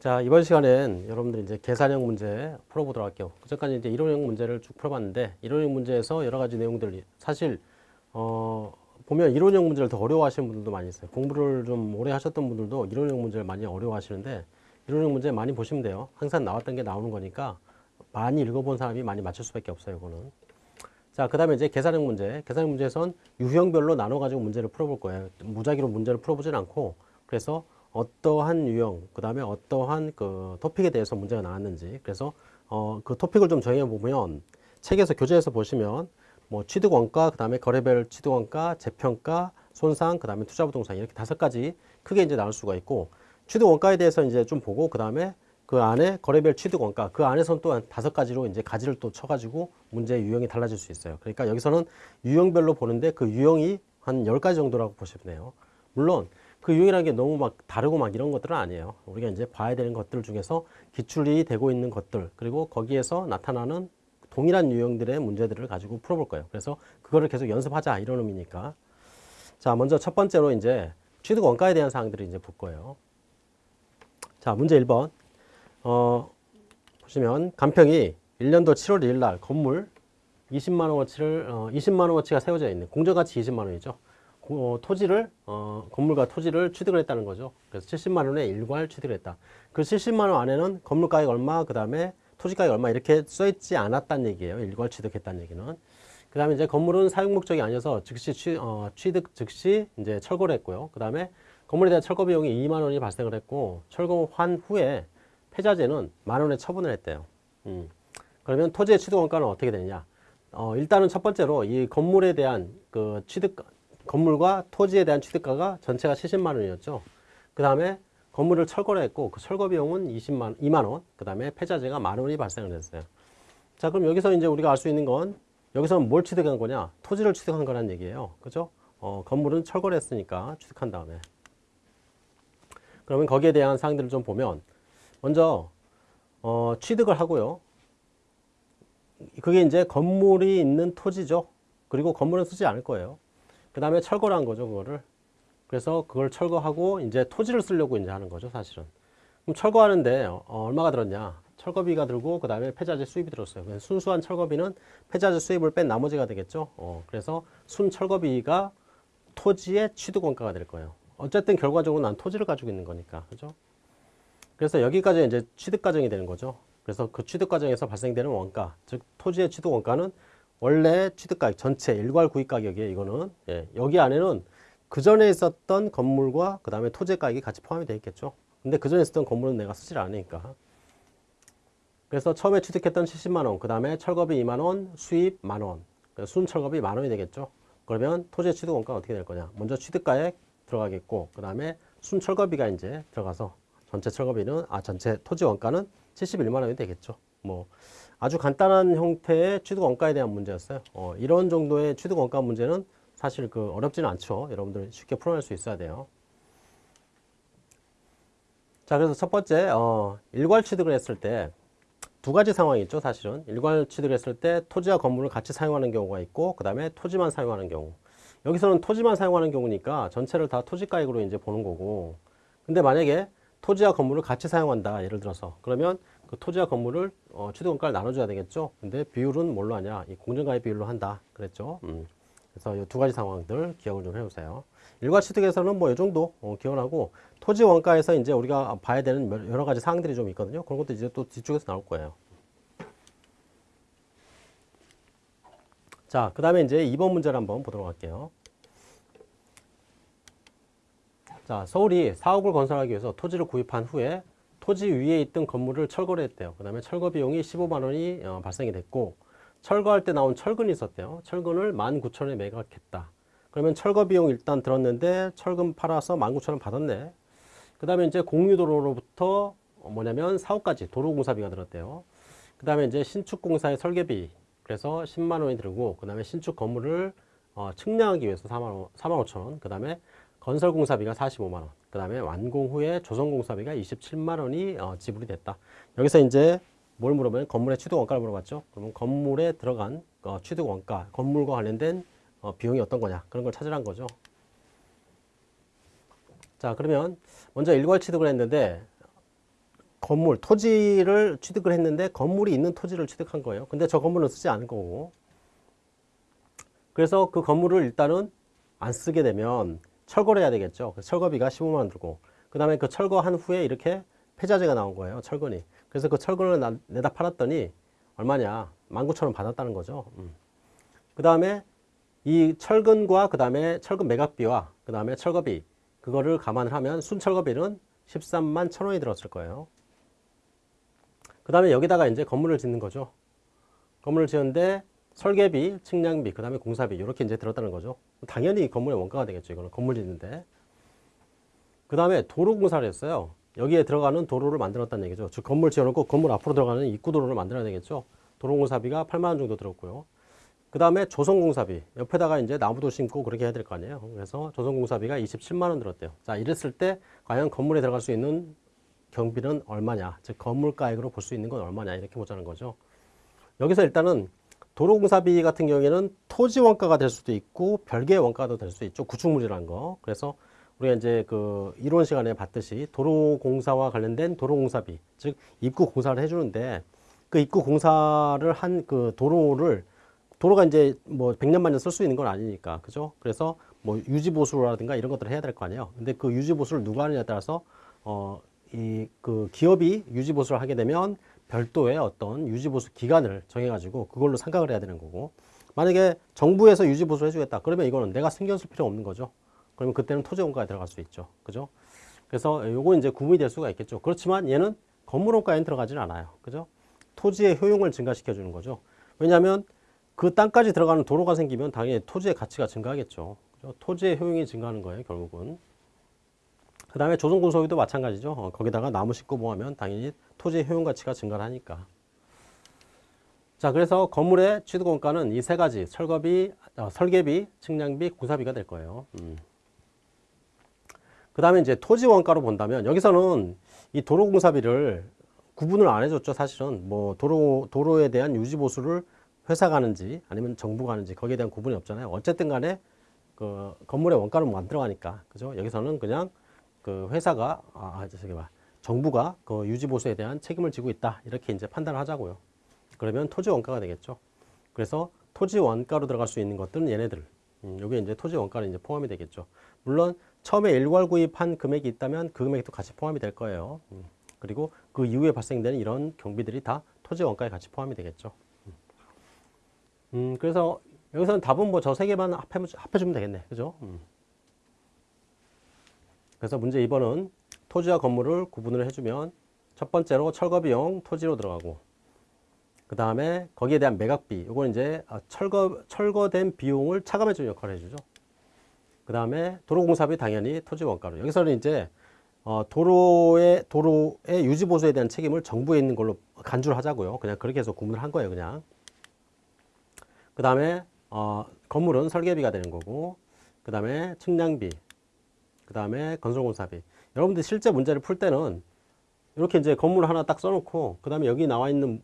자 이번 시간엔 여러분들이 이제 계산형 문제 풀어보도록 할게요. 그전까지 이제 이론형 문제를 쭉 풀어봤는데 이론형 문제에서 여러 가지 내용들이 사실 어 보면 이론형 문제를 더 어려워하시는 분들도 많이 있어요. 공부를 좀 오래 하셨던 분들도 이론형 문제를 많이 어려워하시는데 이론형 문제 많이 보시면 돼요. 항상 나왔던 게 나오는 거니까 많이 읽어본 사람이 많이 맞출 수밖에 없어요. 이거는. 자, 그 다음에 이제 계산형 문제. 계산형 문제에선 유형별로 나눠가지고 문제를 풀어볼 거예요. 무작위로 문제를 풀어보진 않고 그래서 어떠한 유형, 그 다음에 어떠한 그 토픽에 대해서 문제가 나왔는지 그래서 어, 그 토픽을 좀 정해 보면 책에서 교재에서 보시면 뭐 취득 원가, 그 다음에 거래별 취득 원가, 재평가, 손상, 그 다음에 투자 부동산 이렇게 다섯 가지 크게 이제 나눌 수가 있고 취득 원가에 대해서 이제 좀 보고 그 다음에 그 안에 거래별 취득 원가 그 안에서는 또한 다섯 가지로 이제 가지를 또 쳐가지고 문제의 유형이 달라질 수 있어요. 그러니까 여기서는 유형별로 보는데 그 유형이 한 열 가지 정도라고 보시면 돼요. 물론 그 유형이라는 게 너무 막 다르고 막 이런 것들은 아니에요. 우리가 이제 봐야 되는 것들 중에서 기출이 되고 있는 것들 그리고 거기에서 나타나는 동일한 유형들의 문제들을 가지고 풀어볼 거예요. 그래서 그거를 계속 연습하자 이런 의미니까. 자, 먼저 첫 번째로 이제 취득 원가에 대한 사항들을 이제 볼 거예요. 자, 문제 1번. 어, 보시면 간평이 1년도 7월 1일 날 건물 20만 원어치를 어, 20만 원어치가 세워져 있는 공정가치 20만 원이죠. 어, 토지를 어, 건물과 토지를 취득을 했다는 거죠. 그래서 70만 원에 일괄 취득을 했다. 그 70만 원 안에는 건물 가격 얼마, 그 다음에 토지 가격 얼마 이렇게 써 있지 않았다는 얘기예요. 일괄 취득했다는 얘기는. 그 다음에 이제 건물은 사용 목적이 아니어서 즉시 취, 어, 취득 즉시 이제 철거를 했고요. 그 다음에 건물에 대한 철거 비용이 2만 원이 발생을 했고 철거한 후에 폐자재는 만 원에 처분을 했대요. 음. 그러면 토지의 취득 원가는 어떻게 되느냐? 어, 일단은 첫 번째로 이 건물에 대한 그 취득 건물과 토지에 대한 취득가가 전체가 70만 원이었죠. 그 다음에 건물을 철거를 했고 그 철거 비용은 20만 2만 원. 그 다음에 폐자재가 만 원이 발생을 했어요. 자, 그럼 여기서 이제 우리가 알 수 있는 건 여기서는 뭘 취득한 거냐? 토지를 취득한 거란 얘기예요. 그죠? 어, 건물은 철거를 했으니까 취득한 다음에. 그러면 거기에 대한 사항들을 좀 보면 먼저 어, 취득을 하고요. 그게 이제 건물이 있는 토지죠. 그리고 건물은 쓰지 않을 거예요. 그 다음에 철거를 한 거죠, 그거를. 그래서 그걸 철거하고 이제 토지를 쓰려고 이제 하는 거죠, 사실은. 그럼 철거하는데 어, 얼마가 들었냐? 철거비가 들고 그 다음에 폐자재 수입이 들었어요. 그래서 순수한 철거비는 폐자재 수입을 뺀 나머지가 되겠죠. 어, 그래서 순 철거비가 토지의 취득 원가가 될 거예요. 어쨌든 결과적으로 난 토지를 가지고 있는 거니까, 그죠? 그래서 여기까지 이제 취득 과정이 되는 거죠. 그래서 그 취득 과정에서 발생되는 원가, 즉 토지의 취득 원가는 원래 취득가격 전체 일괄 구입 가격이에요. 이거는 예, 여기 안에는 그 전에 있었던 건물과 그 다음에 토지 가격이 같이 포함이 되어 있겠죠. 근데 그 전에 있었던 건물은 내가 쓰질 않으니까. 그래서 처음에 취득했던 70만 원, 그 다음에 철거비 2만 원, 수입 만 원, 순 철거비 만 원이 되겠죠. 그러면 토지의 취득 원가가 어떻게 될 거냐? 먼저 취득가액 들어가겠고, 그 다음에 순 철거비가 이제 들어가서 전체 철거비는 아 전체 토지 원가는 71만 원이 되겠죠. 뭐 아주 간단한 형태의 취득 원가에 대한 문제였어요. 어, 이런 정도의 취득 원가 문제는 사실 그 어렵지는 않죠. 여러분들 쉽게 풀어낼 수 있어야 돼요. 자, 그래서 첫 번째 어, 일괄 취득을 했을 때 두 가지 상황이 있죠. 사실은 일괄 취득을 했을 때 토지와 건물을 같이 사용하는 경우가 있고 그 다음에 토지만 사용하는 경우. 여기서는 토지만 사용하는 경우니까 전체를 다 토지가액으로 이제 보는 거고. 근데 만약에 토지와 건물을 같이 사용한다. 예를 들어서 그러면 그 토지와 건물을 어, 취득원가를 나눠줘야 되겠죠. 근데 비율은 뭘로 하냐? 이 공정가액 비율로 한다. 그랬죠. 음. 그래서 이 두 가지 상황들 기억을 좀 해보세요. 일괄 취득에서는 뭐 이 정도 어, 기억을 하고 토지 원가에서 이제 우리가 봐야 되는 여러 가지 사항들이 좀 있거든요. 그런 것도 이제 또 뒤쪽에서 나올 거예요. 자, 그 다음에 이제 2번 문제를 한번 보도록 할게요. 자, 서울이 사옥을 건설하기 위해서 토지를 구입한 후에 토지 위에 있던 건물을 철거를 했대요. 그 다음에 철거 비용이 15만 원이 어, 발생이 됐고 철거할 때 나온 철근이 있었대요. 철근을 19,000원에 매각했다. 그러면 철거 비용 일단 들었는데 철근 팔아서 19,000원 받았네. 그 다음에 이제 공유도로로부터 뭐냐면 사업까지 도로공사비가 들었대요. 그 다음에 이제 신축공사의 설계비 그래서 10만 원이 들고 그 다음에 신축 건물을 어, 측량하기 위해서 4만, 4만 5천 원. 그 다음에 건설공사비가 45만 원. 그 다음에 완공 후에 조성공사비가 27만 원이 어, 지불이 됐다. 여기서 이제 뭘 물어보면 건물의 취득 원가를 물어봤죠. 그러면 건물에 들어간 어, 취득 원가, 건물과 관련된 어, 비용이 어떤 거냐 그런 걸 찾으란 거죠. 자 그러면 먼저 일괄 취득을 했는데 건물, 토지를 취득을 했는데 건물이 있는 토지를 취득한 거예요. 근데 저 건물은 쓰지 않을 거고. 그래서 그 건물을 일단은 안 쓰게 되면 철거를 해야 되겠죠. 그래서 철거비가 15만 원 들고. 그 다음에 그 철거한 후에 이렇게 폐자재가 나온 거예요. 철근이. 그래서 그 철근을 나- 내다 팔았더니 얼마냐? 19,000원 받았다는 거죠. 음. 그 다음에 이 철근과 그 다음에 철근 매각비와 그 다음에 철거비 그거를 감안을 하면 순철거비는 13만 1,000원이 들었을 거예요. 그 다음에 여기다가 이제 건물을 짓는 거죠. 건물을 지었는데 설계비, 측량비, 그 다음에 공사비 이렇게 이제 들었다는 거죠. 당연히 건물의 원가가 되겠죠. 이거는 건물 짓는데. 그 다음에 도로 공사를 했어요. 여기에 들어가는 도로를 만들었다는 얘기죠. 즉 건물 지어놓고 건물 앞으로 들어가는 입구 도로를 만들어야 되겠죠. 도로 공사비가 8만 원 정도 들었고요. 그 다음에 조성공사비 옆에다가 이제 나무도 심고 그렇게 해야 될 거 아니에요. 그래서 조성공사비가 27만 원 들었대요. 자 이랬을 때 과연 건물에 들어갈 수 있는 경비는 얼마냐, 즉 건물가액으로 볼 수 있는 건 얼마냐 이렇게 보자는 거죠. 여기서 일단은 도로공사비 같은 경우에는 토지 원가가 될 수도 있고 별개의 원가도 될 수 있죠. 구축물이라는 거. 그래서 우리가 이제 그 이론 시간에 봤듯이 도로공사와 관련된 도로공사비, 즉 입구 공사를 해주는데 그 입구 공사를 한 그 도로를 도로가 이제 뭐 100년 만년 쓸수 있는 건 아니니까. 그죠? 그래서 뭐 유지 보수라든가 이런 것들을 해야 될 거 아니에요. 근데 그 유지 보수를 누가 하느냐에 따라서 어 이 그 기업이 유지 보수를 하게 되면 별도의 어떤 유지 보수 기간을 정해 가지고 그걸로 상각을 해야 되는 거고. 만약에 정부에서 유지 보수를 해 주겠다. 그러면 이거는 내가 신경 쓸 필요 없는 거죠. 그러면 그때는 토지 원가에 들어갈 수 있죠. 그죠? 그래서 요거 이제 구분이 될 수가 있겠죠. 그렇지만 얘는 건물 원가에는 들어가지는 않아요. 그죠? 토지의 효용을 증가시켜 주는 거죠. 왜냐하면 그 땅까지 들어가는 도로가 생기면 당연히 토지의 가치가 증가하겠죠. 그죠? 토지의 효용이 증가하는 거예요, 결국은. 그 다음에 조성군소비도 마찬가지죠. 어, 거기다가 나무 심고 뭐하면 당연히 토지의 효용 가치가 증가를 하니까. 자, 그래서 건물의 취득원가는 이 세 가지, 철거비, 어, 설계비, 측량비, 공사비가 될 거예요. 음. 그 다음에 이제 토지 원가로 본다면 여기서는 이 도로공사비를 구분을 안 해줬죠, 사실은. 뭐 도로, 도로에 대한 유지보수를 회사가 하는지 아니면 정부가 하는지 거기에 대한 구분이 없잖아요. 어쨌든 간에 그 건물의 원가를 뭐안 들어가니까. 그죠? 여기서는 그냥 그 회사가, 아, 아, 저기 봐. 정부가 그 유지 보수에 대한 책임을 지고 있다. 이렇게 이제 판단을 하자고요. 그러면 토지 원가가 되겠죠. 그래서 토지 원가로 들어갈 수 있는 것들은 얘네들. 음, 요게 이제 토지 원가는 이제 포함이 되겠죠. 물론 처음에 일괄 구입한 금액이 있다면 그 금액도 같이 포함이 될 거예요. 음, 그리고 그 이후에 발생되는 이런 경비들이 다 토지 원가에 같이 포함이 되겠죠. 음, 음, 그래서 여기서는 답은 뭐 저 세 개만 합해, 합해주면 되겠네. 그죠? 음. 그래서 문제 2번은 토지와 건물을 구분을 해주면 첫 번째로 철거 비용 토지로 들어가고 그 다음에 거기에 대한 매각비 이건 이제 아, 철거 철거된 비용을 차감해 주는 역할을 해주죠. 그 다음에 도로공사비 당연히 토지 원가로 여기서는 이제 어, 도로의 도로의 유지 보수에 대한 책임을 정부에 있는 걸로 간주를 하자고요. 그냥 그렇게 해서 구분을 한 거예요, 그냥. 그 다음에 어, 건물은 설계비가 되는 거고, 그 다음에 측량비, 그 다음에 건설공사비. 여러분들 실제 문제를 풀 때는 이렇게 이제 건물 하나 딱 써놓고, 그 다음에 여기 나와 있는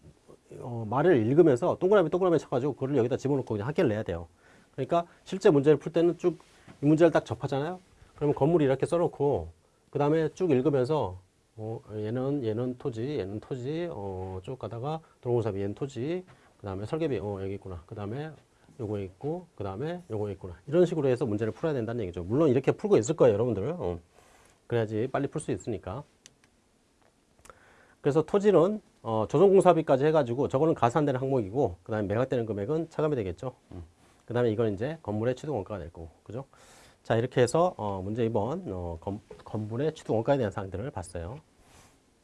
어, 말을 읽으면서 동그라미 동그라미 쳐가지고 그걸 여기다 집어넣고 그냥 합계를 내야 돼요. 그러니까 실제 문제를 풀 때는 쭉 이 문제를 딱 접하잖아요. 그러면 건물이 이렇게 써놓고 그 다음에 쭉 읽으면서 어, 얘는 얘는 토지, 얘는 토지, 어, 쭉 가다가 도로공사비 얘는 토지, 그 다음에 설계비 어 여기 있구나. 그 다음에 요거 있고, 그 다음에 요거 있구나. 이런 식으로 해서 문제를 풀어야 된다는 얘기죠. 물론 이렇게 풀고 있을 거예요, 여러분들. 어. 그래야지 빨리 풀 수 있으니까. 그래서 토지는 어, 조성공사비까지 해가지고 저거는 가산되는 항목이고 그 다음에 매각되는 금액은 차감이 되겠죠. 음. 그 다음에 이건 이제 건물의 취득원가가 될 거고, 그죠? 자 이렇게 해서 어, 문제 2번 어, 건, 건물의 취득원가에 대한 사항들을 봤어요.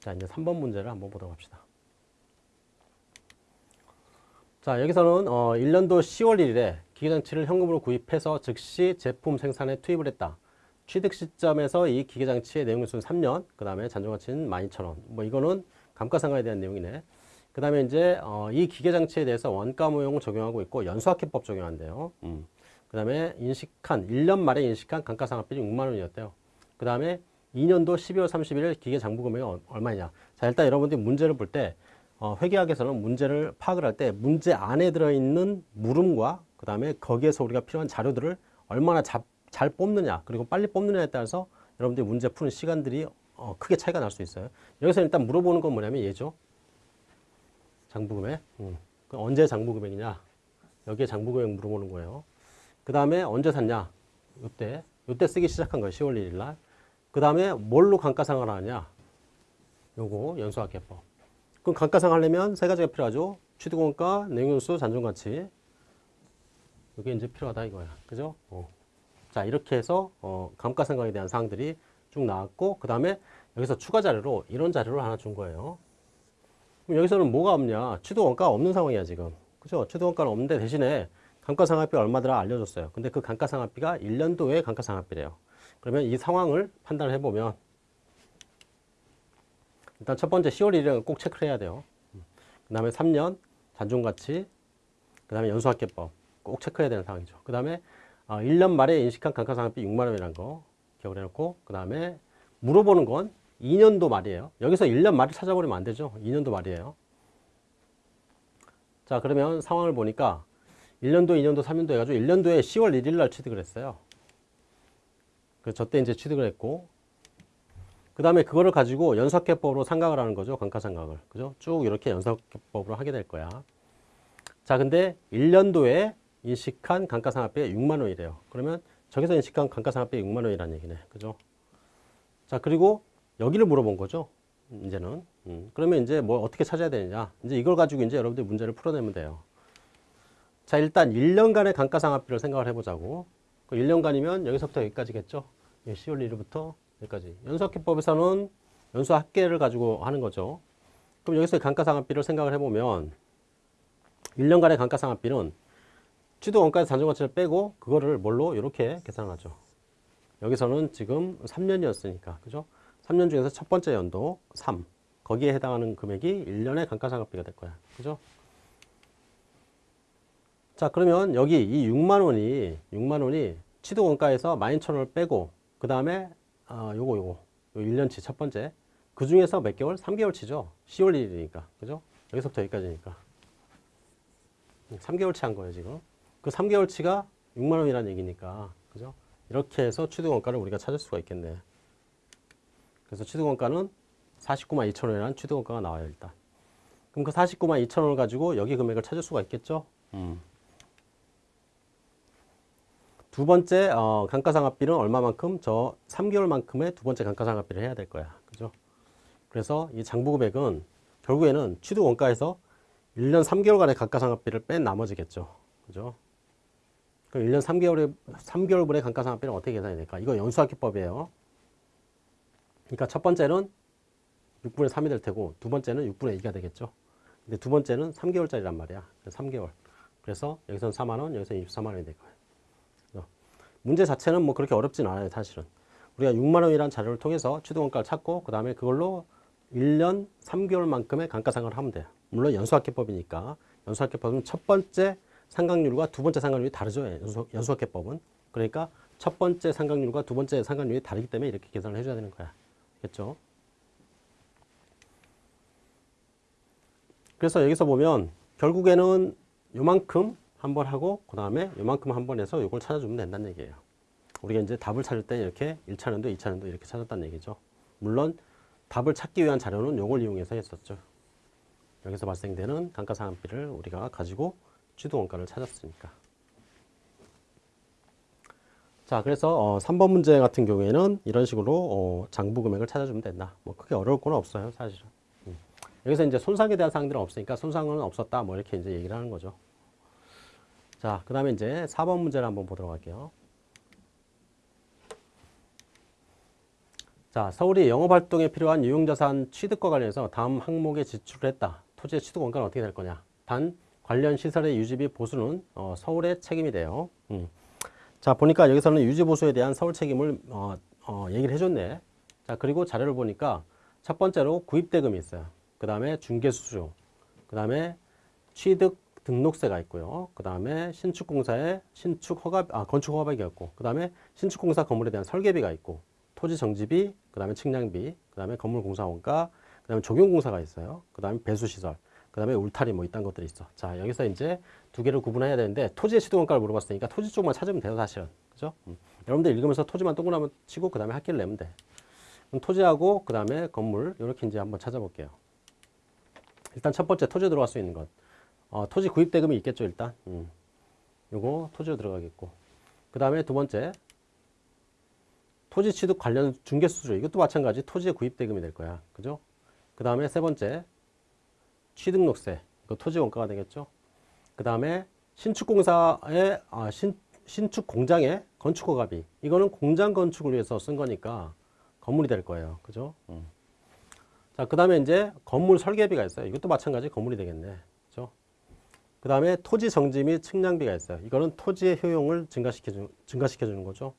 자 이제 3번 문제를 한번 보도록 합시다. 자 여기서는 어, 1년도 10월 1일에 기계장치를 현금으로 구입해서 즉시 제품 생산에 투입을 했다. 취득 시점에서 이 기계장치의 내용일수는 3년, 그 다음에 잔존가치는 12,000원. 뭐 이거는 감가상각에 대한 내용이네. 그 다음에 이제 어, 이 기계장치에 대해서 원가무용을 적용하고 있고 연수학회법 적용한대요. 음. 그 다음에 인식한 1년 말에 인식한 감가상각비이 6만 원이었대요. 그 다음에 2년도 12월 31일 기계장부 금액이 어- 얼마냐. 자 일단 여러분들이 문제를 볼때 어, 회계학에서는 문제를 파악을 할 때 문제 안에 들어있는 물음과 그 다음에 거기에서 우리가 필요한 자료들을 얼마나 잡, 잘 뽑느냐 그리고 빨리 뽑느냐에 따라서 여러분들이 문제 푸는 시간들이 어, 크게 차이가 날 수 있어요. 여기서 일단 물어보는 건 뭐냐면 얘죠. 장부금액. 음. 그 언제 장부금액이냐? 여기에 장부금액 물어보는 거예요. 그 다음에 언제 샀냐? 요때. 요때 쓰기 시작한 거예요. 10월 1일 날. 그 다음에 뭘로 감가상각을 하냐? 요거 연수학계법. 그럼 감가상각 하려면 세 가지가 필요하죠. 취득원가, 내용연수, 잔존가치. 이게 이제 필요하다 이거야. 그죠? 어. 자, 이렇게 해서 어, 감가상각에 대한 사항들이 쭉 나왔고 그 다음에 여기서 추가 자료로 이런 자료를 하나 준 거예요. 그럼 여기서는 뭐가 없냐? 취득원가가 없는 상황이야 지금. 그죠? 취득원가는 없는데 대신에 감가상각비 얼마더라 알려줬어요. 근데 그 감가상각비가 1년도의 감가상각비래요. 그러면 이 상황을 판단을 해보면 일단 첫 번째 10월 1일은 꼭 체크를 해야 돼요. 그 다음에 3년 잔존가치, 그 다음에 연수학계법 꼭 체크해야 되는 상황이죠. 그 다음에 1년 말에 인식한 감가상각비 6만 원이라는 거 기억을 해놓고 그 다음에 물어보는 건 2년도 말이에요. 여기서 1년 말을 찾아버리면 안 되죠. 2년도 말이에요. 자 그러면 상황을 보니까 1년도, 2년도, 3년도 해가지고 1년도에 10월 1일 날 취득을 했어요. 그래서 저때 이제 취득을 했고 그 다음에 그거를 가지고 연수학계법으로 상각을 하는 거죠. 감가상각을. 그죠? 쭉 이렇게 연수학계법으로 하게 될 거야. 자, 근데 1년도에 인식한 감가상각비가 6만 원이래요. 그러면 저기서 인식한 감가상각비가 6만 원이라는 얘기네. 그죠? 자, 그리고 여기를 물어본 거죠. 이제는. 음, 그러면 이제 뭐 어떻게 찾아야 되느냐. 이제 이걸 가지고 이제 여러분들 문제를 풀어내면 돼요. 자, 일단 1년간의 감가상각비를 생각을 해보자고. 그 1년간이면 여기서부터 여기까지겠죠. 10월 1일부터 여기까지. 연수학계법에서는 연수학계를 가지고 하는 거죠. 그럼 여기서 감가상각비를 생각을 해보면 1년간의 감가상각비는 취득 원가에서 잔존 가치를 빼고 그거를 뭘로 이렇게 계산하죠. 여기서는 지금 3년이었으니까 그죠? 3년 중에서 첫 번째 연도 3 거기에 해당하는 금액이 1년의 감가상각비가 될 거야. 그죠? 자 그러면 여기 이 6만 원이 6만 원이 취득 원가에서 12,000원을 빼고 그 다음에 아 요거 요거 요 1년치 첫 번째 그 중에서 몇 개월? 3개월치죠. 10월 1일이니까 그죠? 여기서부터 여기까지니까 3개월치 한 거예요 지금 그 3개월치가 6만 원이라는 얘기니까 그죠? 이렇게 해서 취득원가를 우리가 찾을 수가 있겠네 그래서 취득원가는 49만 2천 원이라는 취득원가가 나와요 일단 그럼 그 49만 2천 원을 가지고 여기 금액을 찾을 수가 있겠죠 음. 두 번째 어, 감가상각비는 얼마만큼? 저 3개월만큼의 두 번째 감가상각비를 해야 될 거야 그죠? 그래서 이 장부금액은 결국에는 취득 원가에서 1년 3개월간의 감가상각비를 뺀 나머지겠죠. 그죠? 그럼 1년 3개월에, 3개월분의 감가상각비는 어떻게 계산이 될까? 이거 연수학기법이에요. 그러니까 첫 번째는 6분의 3이 될 테고, 두 번째는 6분의 2가 되겠죠. 근데 두 번째는 3개월짜리란 말이야. 3개월. 그래서 여기서는 4만 원, 여기서는 24만 원이 될 거예요. 문제 자체는 뭐 그렇게 어렵진 않아요, 사실은. 우리가 6만 원이라는 자료를 통해서 취득원가를 찾고, 그 다음에 그걸로 1년 3개월만큼의 감가상각을 하면 돼요. 물론 연수학계법이니까 연수학계법은 첫 번째 상각률과 두 번째 상각률이 다르죠. 연수, 연수학계법은 그러니까 첫 번째 상각률과 두 번째 상각률이 다르기 때문에 이렇게 계산을 해줘야 되는 거야. 알겠죠? 그래서 여기서 보면 결국에는 요만큼 한 번 하고 그 다음에 요만큼 한 번 해서 이걸 찾아주면 된다는 얘기예요. 우리가 이제 답을 찾을 때 이렇게 1차년도, 2차년도 이렇게 찾았다는 얘기죠. 물론 답을 찾기 위한 자료는 이걸 이용해서 했었죠. 여기서 발생되는 감가상각비를 우리가 가지고 취득원가를 찾았으니까. 자, 그래서 어, 3번 문제 같은 경우에는 이런 식으로 어, 장부 금액을 찾아주면 된다. 뭐 크게 어려울 건 없어요, 사실은. 음. 여기서 이제 손상에 대한 사항들은 없으니까 손상은 없었다, 뭐 이렇게 이제 얘기를 하는 거죠. 자, 그 다음에 이제 4번 문제를 한번 보도록 할게요. 자, 서울이 영업활동에 필요한 유용자산 취득과 관련해서 다음 항목에 지출을 했다. 토지의 취득 원가는 어떻게 될 거냐. 단 관련 시설의 유지비 보수는 어, 서울의 책임이 돼요. 음. 자 보니까 여기서는 유지 보수에 대한 서울 책임을 어, 어, 얘기를 해줬네. 자 그리고 자료를 보니까 첫 번째로 구입대금이 있어요. 그 다음에 중개수수, 그 다음에 취득 등록세가 있고요. 그 다음에 신축공사의 신축 허가, 아, 건축 허가비가 있고, 그 다음에 신축공사 건물에 대한 설계비가 있고, 토지 정지비, 그 다음에 측량비, 그 다음에 건물 공사 원가, 그 다음에 적용공사가 있어요. 그 다음에 배수시설, 그 다음에 울타리 뭐 이딴 것들이 있어. 자, 여기서 이제 두 개를 구분해야 되는데 토지의 시도원가를 물어봤으니까 토지 쪽만 찾으면 돼요, 사실은. 그죠? 음. 여러분들 읽으면서 토지만 동그라미 치고 그 다음에 학기를 내면 돼. 그럼 토지하고 그 다음에 건물 이렇게 이제 한번 찾아볼게요. 일단 첫 번째 토지 들어갈 수 있는 것. 어, 토지 구입 대금이 있겠죠 일단. 음. 요거 토지로 들어가겠고. 그 다음에 두 번째 토지 취득 관련 중개 수수료 이것도 마찬가지 토지의 구입 대금이 될 거야. 그죠? 그 다음에 세 번째 취득록세 이거 토지 원가가 되겠죠. 그 다음에 신축공사의 아, 신, 신축 공장의 건축허가비 이거는 공장 건축을 위해서 쓴 거니까 건물이 될 거예요. 그죠? 음. 자, 그 다음에 이제 건물 설계비가 있어요. 이것도 마찬가지 건물이 되겠네. 그 다음에 토지 정지 및 측량비가 있어요. 이거는 토지의 효용을 증가시켜, 주, 증가시켜 주는 거죠.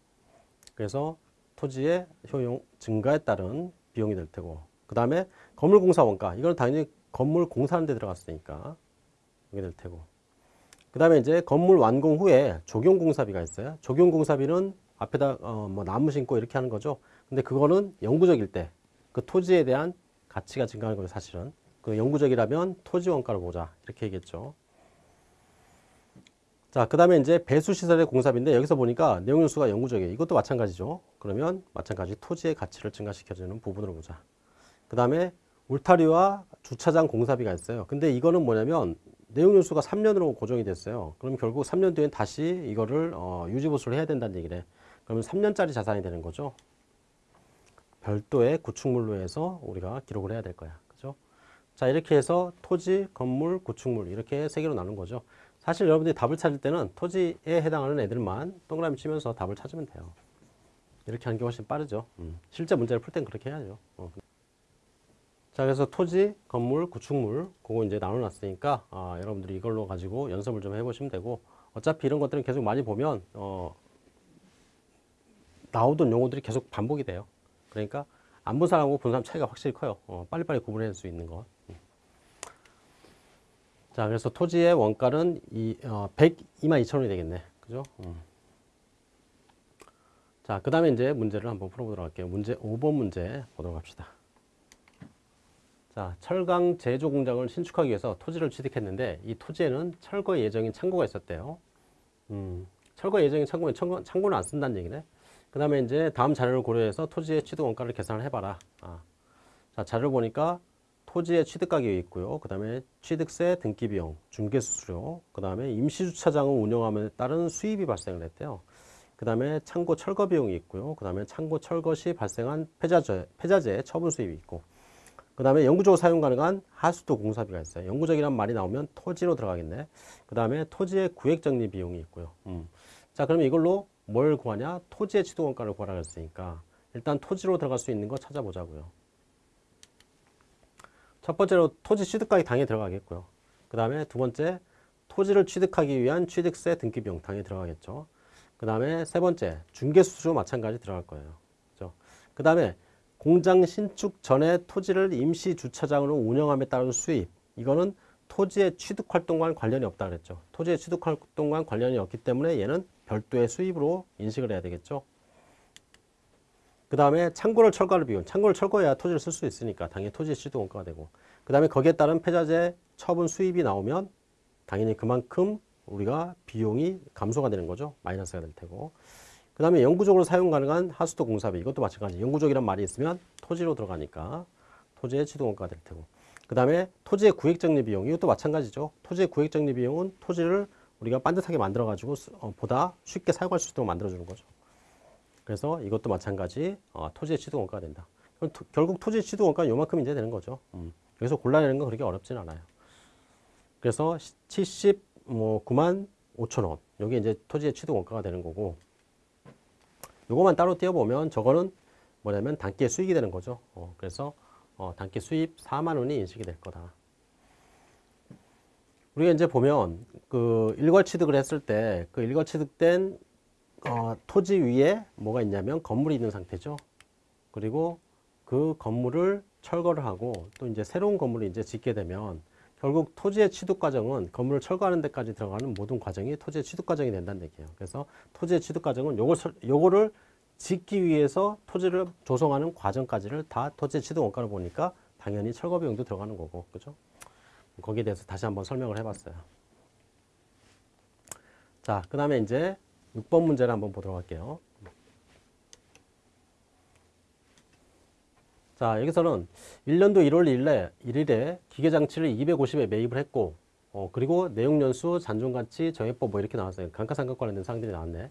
그래서 토지의 효용 증가에 따른 비용이 될 테고. 그 다음에 건물 공사 원가. 이거는 당연히 건물 공사하는 데 들어갔으니까 이게 될 테고. 그 다음에 이제 건물 완공 후에 적용 공사비가 있어요. 적용 공사비는 앞에다 어, 뭐 나무 심고 이렇게 하는 거죠. 근데 그거는 영구적일 때 그 토지에 대한 가치가 증가하는 거예요, 사실은. 그 영구적이라면 토지 원가를 보자. 이렇게 얘기했죠. 자, 그 다음에 이제 배수시설의 공사비인데 여기서 보니까 내용연수가 영구적이에요. 이것도 마찬가지죠. 그러면 마찬가지 토지의 가치를 증가시켜주는 부분으로 보자. 그 다음에 울타리와 주차장 공사비가 있어요. 근데 이거는 뭐냐면 내용연수가 3년으로 고정이 됐어요. 그럼 결국 3년 뒤엔 다시 이거를 어, 유지보수를 해야 된다는 얘기래. 그러면 3년짜리 자산이 되는 거죠. 별도의 구축물로 해서 우리가 기록을 해야 될 거야. 그죠? 자, 이렇게 해서 토지, 건물, 구축물 이렇게 세 개로 나눈 거죠. 사실 여러분들이 답을 찾을 때는 토지에 해당하는 애들만 동그라미 치면서 답을 찾으면 돼요. 이렇게 하는 게 훨씬 빠르죠. 음. 실제 문제를 풀 땐 그렇게 해야죠. 어. 자, 그래서 토지, 건물, 구축물 그거 이제 나눠놨으니까 아, 여러분들이 이걸로 가지고 연습을 좀 해보시면 되고 어차피 이런 것들은 계속 많이 보면 어, 나오던 용어들이 계속 반복이 돼요. 그러니까 안 본 사람하고 본 사람 차이가 확실히 커요. 어, 빨리빨리 구분할 수 있는 것. 음. 자, 그래서 토지의 원가는 이, 어, 102만 2천 원이 되겠네. 그죠? 음. 자, 그 다음에 이제 문제를 한번 풀어보도록 할게요. 문제 5번 문제 보도록 합시다. 자, 철강 제조 공장을 신축하기 위해서 토지를 취득했는데 이 토지에는 철거 예정인 창고가 있었대요. 음, 철거 예정인 창고는 창고, 창고는 안 쓴다는 얘기네. 그 다음에 이제 다음 자료를 고려해서 토지의 취득 원가를 계산을 해봐라. 아. 자, 자료를 보니까 토지의 취득 가격이 있고요. 그 다음에 취득세, 등기 비용, 중개 수수료, 그 다음에 임시주차장을 운영함에 따른 수입이 발생을 했대요. 그 다음에 창고 철거 비용이 있고요. 그 다음에 창고 철거 시 발생한 폐자재, 폐자재 처분 수입이 있고, 그 다음에 영구적으로 사용 가능한 하수도 공사비가 있어요. 영구적이란 말이 나오면 토지로 들어가겠네. 그 다음에 토지의 구획 정리 비용이 있고요. 음. 자, 그러면 이걸로 뭘 구하냐? 토지의 취득 원가를 구하라 그랬으니까 일단 토지로 들어갈 수 있는 거 찾아보자고요. 첫 번째로 토지 취득가액 당연히 들어가겠고요. 그 다음에 두 번째 토지를 취득하기 위한 취득세 등기 비용 당연히 들어가겠죠. 그 다음에 세 번째 중개수수료 마찬가지 들어갈 거예요. 그죠? 그 다음에 공장 신축 전에 토지를 임시 주차장으로 운영함에 따른 수입 이거는 토지의 취득 활동과 관련이 없다 그랬죠. 토지의 취득 활동과 관련이 없기 때문에 얘는 별도의 수입으로 인식을 해야 되겠죠. 그 다음에 창고를 철거할 비용. 창고를 철거해야 토지를 쓸 수 있으니까 당연히 토지의 취득 원가가 되고 그 다음에 거기에 따른 폐자재 처분 수입이 나오면 당연히 그만큼 우리가 비용이 감소가 되는 거죠. 마이너스가 될 테고 그 다음에 영구적으로 사용 가능한 하수도 공사비 이것도 마찬가지 영구적이란 말이 있으면 토지로 들어가니까 토지의 취득 원가가 될 테고 그 다음에 토지의 구획정리 비용 이것도 마찬가지죠. 토지의 구획정리 비용은 토지를 우리가 반듯하게 만들어 가지고 어, 보다 쉽게 사용할 수 있도록 만들어 주는 거죠. 그래서 이것도 마찬가지 어, 토지의 취득 원가가 된다. 토, 결국 토지의 취득 원가는 요만큼 이제 되는 거죠. 음. 여기서 골라내는 건 그렇게 어렵진 않아요. 그래서 79만 뭐 5천 원 여기 이제 토지의 취득 원가가 되는 거고 요거만 따로 띄워보면 저거는 뭐냐면 단기의 수익이 되는 거죠. 어, 그래서 어, 단기 수입 4만 원이 인식이 될 거다. 우리가 이제 보면 그 일괄 취득을 했을 때 그 일괄 취득된 어, 토지 위에 뭐가 있냐면 건물이 있는 상태죠. 그리고 그 건물을 철거를 하고 또 이제 새로운 건물을 이제 짓게 되면 결국 토지의 취득 과정은 건물을 철거하는 데까지 들어가는 모든 과정이 토지의 취득 과정이 된다는 얘기예요. 그래서 토지의 취득 과정은 요걸 요거를 짓기 위해서 토지를 조성하는 과정까지를 다 토지의 취득 원가를 보니까 당연히 철거 비용도 들어가는 거고. 그죠? 거기에 대해서 다시 한번 설명을 해봤어요. 자, 그 다음에 이제 6번 문제를 한번 보도록 할게요. 자, 여기서는 1년도 1월 1일에, 1일에 기계장치를 250에 매입을 했고, 어, 그리고 내용연수, 잔존가치, 정액법 뭐 이렇게 나왔어요. 감가상각 관련된 사항들이 나왔네.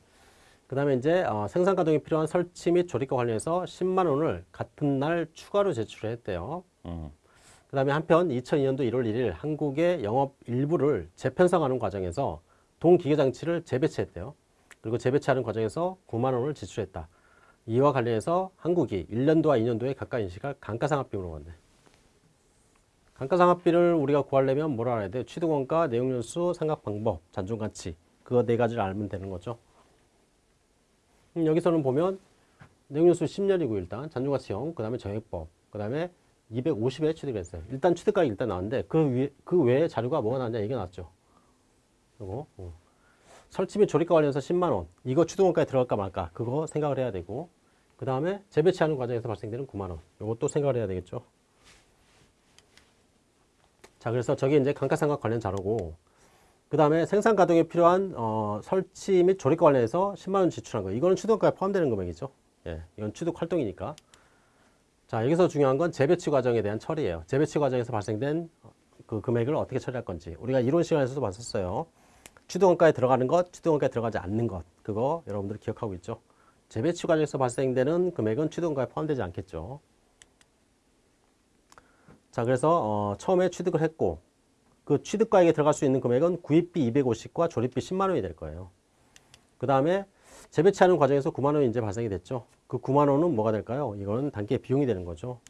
그 다음에 이제 어, 생산 가동에 필요한 설치 및 조립과 관련해서 10만 원을 같은 날 추가로 제출했대요. 음. 그 다음에 한편 2002년도 1월 1일 한국의 영업 일부를 재편성하는 과정에서 동기계장치를 재배치했대요. 그리고 재배치하는 과정에서 9만 원을 지출했다. 이와 관련해서 한국이 1년도와 2년도에 각각 인식할 감가상각비로 건데 감가상각비를 우리가 구하려면 뭐라 해야 돼? 취득원가, 내용연수, 상각방법, 잔존가치 그거 네 가지를 알면 되는 거죠. 음, 여기서는 보면 내용연수 10년이고 일단 잔존가치 0, 그 다음에 정액법, 그 다음에 250에 취득을 했어요. 일단 취득가액이 일단 나왔는데 그, 위, 그 외에 자료가 뭐가 나왔냐 이게 나왔죠. 요거 어. 설치 및 조립과 관련해서 10만 원 이거 취득원가에 들어갈까 말까 그거 생각을 해야 되고 그 다음에 재배치하는 과정에서 발생되는 9만 원 요것도 생각을 해야 되겠죠. 자 그래서 저게 이제 감가상각 관련 자료고 그 다음에 생산 가동에 필요한 어, 설치 및 조립과 관련해서 10만 원 지출한 거 이거는 취득원가에 포함되는 금액이죠. 예, 이건 취득 활동이니까. 자 여기서 중요한 건 재배치 과정에 대한 처리예요. 재배치 과정에서 발생된 그 금액을 어떻게 처리할 건지 우리가 이론 시간에서도 봤었어요. 취득원가에 들어가는 것, 취득원가에 들어가지 않는 것 그거 여러분들 기억하고 있죠. 재배치 과정에서 발생되는 금액은 취득원가에 포함되지 않겠죠. 자 그래서 어, 처음에 취득을 했고 그 취득가액에 들어갈 수 있는 금액은 구입비 250과 조립비 10만 원이 될 거예요. 그 다음에 재배치하는 과정에서 9만 원이 이제 발생이 됐죠. 그 9만 원은 뭐가 될까요? 이거는 단기 비용이 되는 거죠.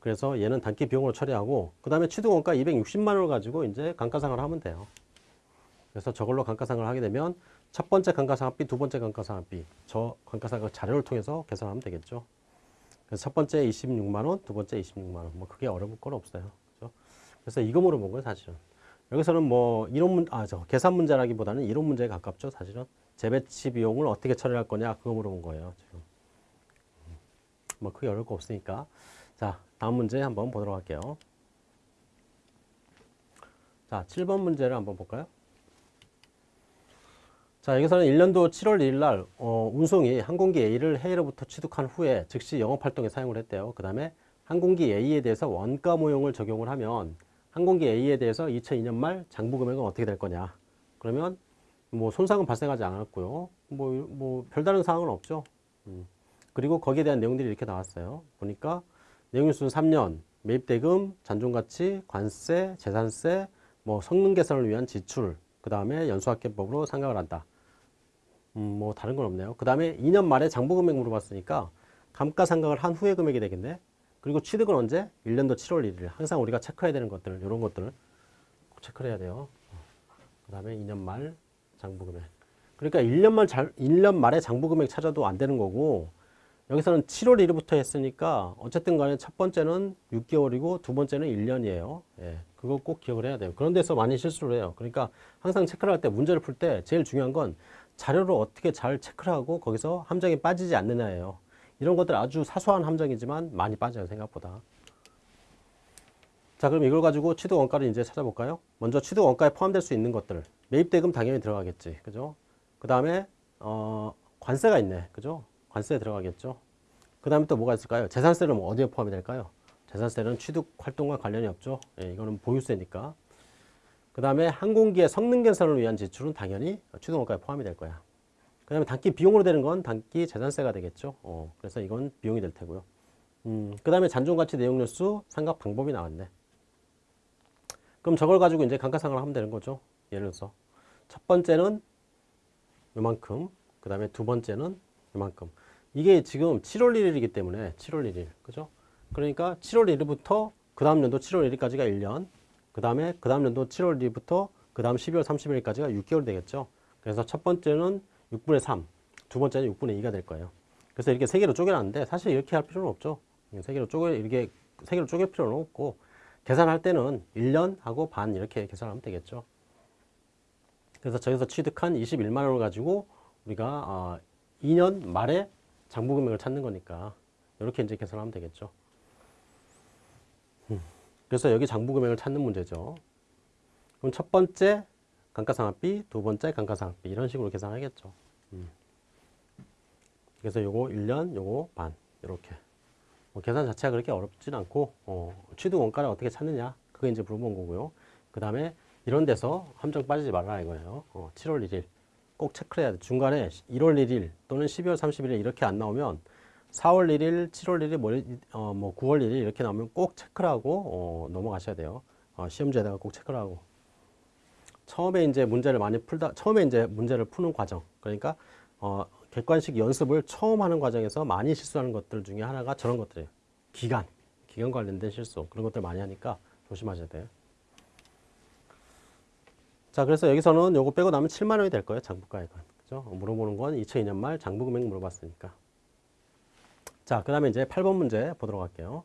그래서 얘는 단기 비용으로 처리하고 그 다음에 취득원가 260만 원을 가지고 이제 감가상을 하면 돼요. 그래서 저걸로 감가상을 하게 되면 첫 번째 감가상각비, 두 번째 감가상각비 저 감가상각 자료를 통해서 계산하면 되겠죠. 그래서 첫 번째 26만 원, 두 번째 26만 원. 뭐 그게 어려울 건 없어요. 그죠? 그래서 이거 물어본 거예요, 사실은. 여기서는 뭐 이론 문, 아, 저 계산 문제라기보다는 이론 문제에 가깝죠, 사실은. 재배치 비용을 어떻게 처리할 거냐, 그거 물어본 거예요, 지금. 뭐 크게 어려울 거 없으니까. 자, 다음 문제 한번 보도록 할게요. 자, 7번 문제를 한번 볼까요? 자, 여기서는 1년도 7월 1일 날 어, 운송이 항공기 A를 해외로부터 취득한 후에 즉시 영업활동에 사용을 했대요. 그 다음에 항공기 A에 대해서 원가 모형을 적용을 하면 항공기 A에 대해서 2002년 말 장부 금액은 어떻게 될 거냐. 그러면 뭐 손상은 발생하지 않았고요. 뭐, 뭐 별다른 사항은 없죠. 음. 그리고 거기에 대한 내용들이 이렇게 나왔어요. 보니까 내용일수는 3년, 매입대금, 잔존가치, 관세, 재산세, 뭐 성능 개선을 위한 지출, 그 다음에 연수학계법으로 상각을 한다. 음, 뭐 다른 건 없네요. 그 다음에 2년 말에 장부 금액 물어봤으니까 감가상각을 한 후의 금액이 되겠네. 그리고 취득은 언제? 1년도 7월 1일. 항상 우리가 체크해야 되는 것들, 이런 것들을 꼭 체크를 해야 돼요. 그 다음에 2년 말 장부 금액. 그러니까 1년 말, 1년 말에 장부 금액 찾아도 안 되는 거고, 여기서는 7월 1일부터 했으니까 어쨌든 간에 첫 번째는 6개월이고 두 번째는 1년이에요. 예, 그거 꼭 기억을 해야 돼요. 그런 데서 많이 실수를 해요. 그러니까 항상 체크를 할 때 문제를 풀 때 제일 중요한 건 자료를 어떻게 잘 체크를 하고 거기서 함정에 빠지지 않느냐예요. 이런 것들 아주 사소한 함정이지만 많이 빠져요 생각보다. 자 그럼 이걸 가지고 취득 원가를 이제 찾아볼까요? 먼저 취득 원가에 포함될 수 있는 것들 매입 대금 당연히 들어가겠지 그죠? 그 다음에 어, 관세가 있네 그죠? 관세 들어가겠죠? 그 다음에 또 뭐가 있을까요? 재산세는 뭐 어디에 포함이 될까요? 재산세는 취득 활동과 관련이 없죠 예, 이거는 보유세니까 그 다음에 항공기의 성능 개선을 위한 지출은 당연히 취득 원가에 포함이 될 거야 그 다음에 단기 비용으로 되는 건 단기 재산세가 되겠죠. 어, 그래서 이건 비용이 될 테고요. 음, 그 다음에 잔존가치 내용료수 상각 방법이 나왔네. 그럼 저걸 가지고 이제 감가상각을 하면 되는 거죠. 예를 들어서 첫 번째는 요만큼, 그 다음에 두 번째는 요만큼. 이게 지금 7월 1일이기 때문에 7월 1일, 그죠? 그러니까 7월 1일부터 그 다음 연도 7월 1일까지가 1년, 그 다음에 그 다음 연도 7월 1일부터 그 다음 12월 30일까지가 6개월 되겠죠. 그래서 첫 번째는 6분의 3, 두 번째는 6분의 2가 될 거예요. 그래서 이렇게 세 개로 쪼개놨는데 사실 이렇게 할 필요는 없죠. 세 개로 쪼개 이렇게 세 개로 쪼갤 필요는 없고 계산할 때는 1년 하고 반 이렇게 계산하면 되겠죠. 그래서 저기서 취득한 21만 원을 가지고 우리가 어, 2년 말에 장부 금액을 찾는 거니까 이렇게 이제 계산하면 되겠죠. 음, 그래서 여기 장부 금액을 찾는 문제죠. 그럼 첫 번째 감가상각비, 두 번째 감가상각비 이런 식으로 계산하겠죠. 음. 그래서 요거 1년, 요거 반 이렇게 뭐 계산 자체가 그렇게 어렵진 않고 어, 취득 원가를 어떻게 찾느냐 그게 이제 물어본 거고요. 그 다음에 이런 데서 함정 빠지지 말라 이거예요. 어, 7월 1일 꼭 체크를 해야 돼. 중간에 1월 1일 또는 12월 31일 이렇게 안 나오면 4월 1일, 7월 1일, 뭐, 어, 뭐 9월 1일 이렇게 나오면 꼭 체크를 하고 어, 넘어가셔야 돼요. 어, 시험지에다가 꼭 체크를 하고. 처음에 이제 문제를 많이 풀다, 처음에 이제 문제를 푸는 과정. 그러니까 어, 객관식 연습을 처음 하는 과정에서 많이 실수하는 것들 중에 하나가 저런 것들이에요. 기간, 기간 관련된 실수 그런 것들 많이 하니까 조심하셔야 돼요. 자, 그래서 여기서는 요거 빼고 나면 7만 원이 될 거예요. 장부가액은. 그죠? 물어보는 건 2002년 말 장부 금액 물어봤으니까. 자, 그 다음에 이제 8번 문제 보도록 할게요.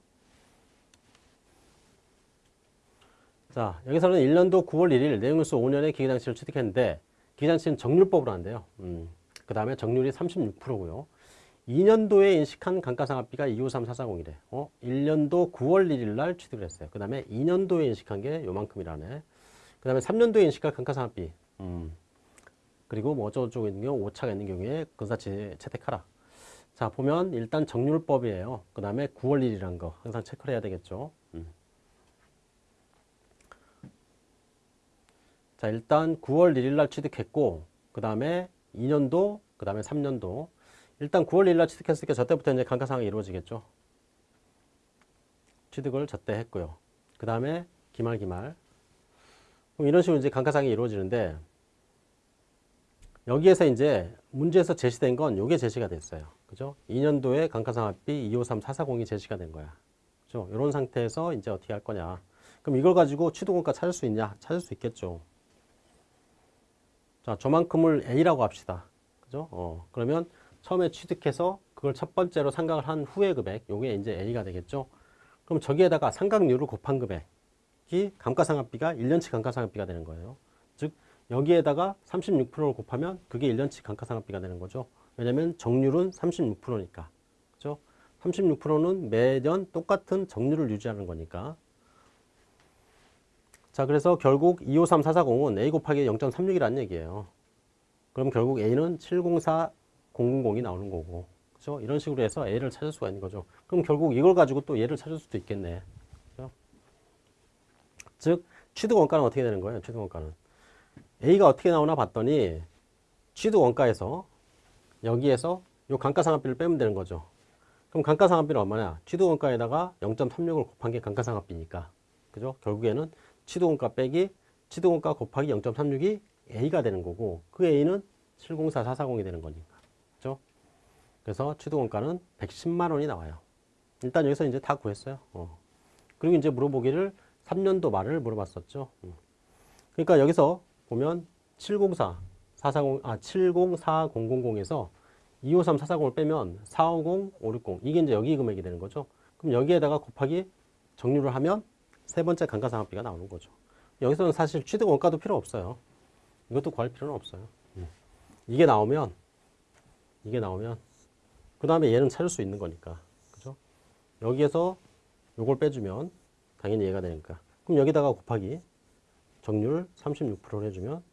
자, 여기서는 1년도 9월 1일 내용일수 5년의 기계장치를 취득했는데 기계장치는 정률법으로 한대요. 음, 그 다음에 정률이 36%고요. 2년도에 인식한 감가상각비가 253440이래. 어? 1년도 9월 1일 날 취득을 했어요. 그 다음에 2년도에 인식한 게 요만큼이라네. 그 다음에 3년도에 인식한 감가상각비. 음. 그리고 뭐 어쩌고저쩌고 있는 경우 오차가 있는 경우에 근사치 채택하라. 자 보면 일단 정률법이에요. 그 다음에 9월 1일이란 거 항상 체크를 해야 되겠죠. 음. 자 일단 9월 1일 날 취득했고 그 다음에 2년도 그 다음에 3년도 일단 9월 1일 날 취득했으니까 저때부터 이제 감가상각이 이루어지겠죠. 취득을 저때 했고요. 그 다음에 기말 기말 그럼 이런 식으로 이제 감가상각이 이루어지는데 여기에서 이제 문제에서 제시된 건 요게 제시가 됐어요. 그죠? 2년도에 감가상각비 253440이 제시가 된 거야. 그죠? 이런 상태에서 이제 어떻게 할 거냐. 그럼 이걸 가지고 취득원가 찾을 수 있냐? 찾을 수 있겠죠. 자, 저만큼을 A라고 합시다. 그죠? 어, 그러면 처음에 취득해서 그걸 첫 번째로 상각을 한 후의 금액, 요게 이제 A가 되겠죠. 그럼 저기에다가 상각률을 곱한 금액 이 감가상각비가 1년치 감가상각비가 되는 거예요. 즉, 여기에다가 36%를 곱하면 그게 1년치 감가상각비가 되는 거죠. 왜냐면 정률은 36%니까. 그죠? 36%는 매년 똑같은 정률을 유지하는 거니까. 자, 그래서 결국 253440은 A 곱하기 0.36이라는 얘기예요. 그럼 결국 A는 704000이 나오는 거고. 그죠? 이런 식으로 해서 A를 찾을 수가 있는 거죠. 그럼 결국 이걸 가지고 또 얘를 찾을 수도 있겠네. 즉, 취득 원가는 어떻게 되는 거예요? 취득 원가는. A가 어떻게 나오나 봤더니 취득 원가에서 여기에서 요 감가상각비를 빼면 되는 거죠. 그럼 감가상각비는 얼마냐? 취득 원가에다가 0.36을 곱한 게 감가상각비니까. 그죠? 결국에는 취득 원가 빼기 취득 원가 곱하기 0.36이 A가 되는 거고 그 A는 704440이 되는 거니까. 그죠? 그래서 취득 원가는 110만 원이 나와요. 일단 여기서 이제 다 구했어요. 어. 그리고 이제 물어보기를 3년도 말을 물어봤었죠. 음. 그러니까 여기서 보면 704, 440, 아, 704000에서 253, 440을 빼면 450, 560 이게 이제 여기 금액이 되는 거죠. 그럼 여기에다가 곱하기 정률을 하면 세 번째 감가상각비가 나오는 거죠. 여기서는 사실 취득 원가도 필요 없어요. 이것도 구할 필요는 없어요. 음. 이게 나오면 이게 나오면 그 다음에 얘는 찾을 수 있는 거니까 그죠? 여기에서 요걸 빼주면 당연히 얘가 되니까 그럼 여기다가 곱하기 정률 36%를 해주면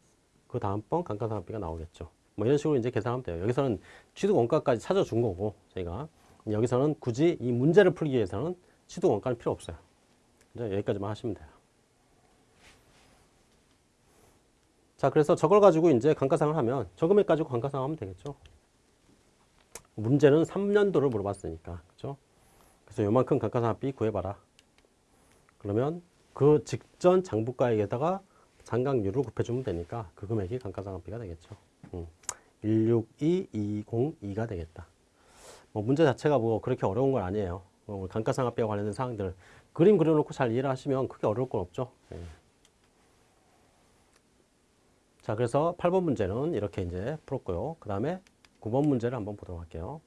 그 다음번 감가상각비가 나오겠죠. 뭐 이런 식으로 이제 계산하면 돼요. 여기서는 취득 원가까지 찾아준 거고 저희가 여기서는 굳이 이 문제를 풀기 위해서는 취득 원가는 필요 없어요. 이제 여기까지만 하시면 돼요. 자, 그래서 저걸 가지고 이제 감가상을 하면 저 금액 가지고 감가상 하면 되겠죠. 문제는 3년도를 물어봤으니까. 그죠? 그래서 요만큼 감가상각비 구해봐라. 그러면 그 직전 장부가액에다가 상각률을 곱해주면 되니까 그 금액이 감가상각비가 되겠죠. 음. 162202가 되겠다. 뭐 문제 자체가 뭐 그렇게 어려운 건 아니에요. 뭐 감가상각비와 관련된 사항들 그림 그려놓고 잘 이해를 하시면 크게 어려울 건 없죠. 예. 자, 그래서 8번 문제는 이렇게 이제 풀었고요. 그 다음에 9번 문제를 한번 보도록 할게요.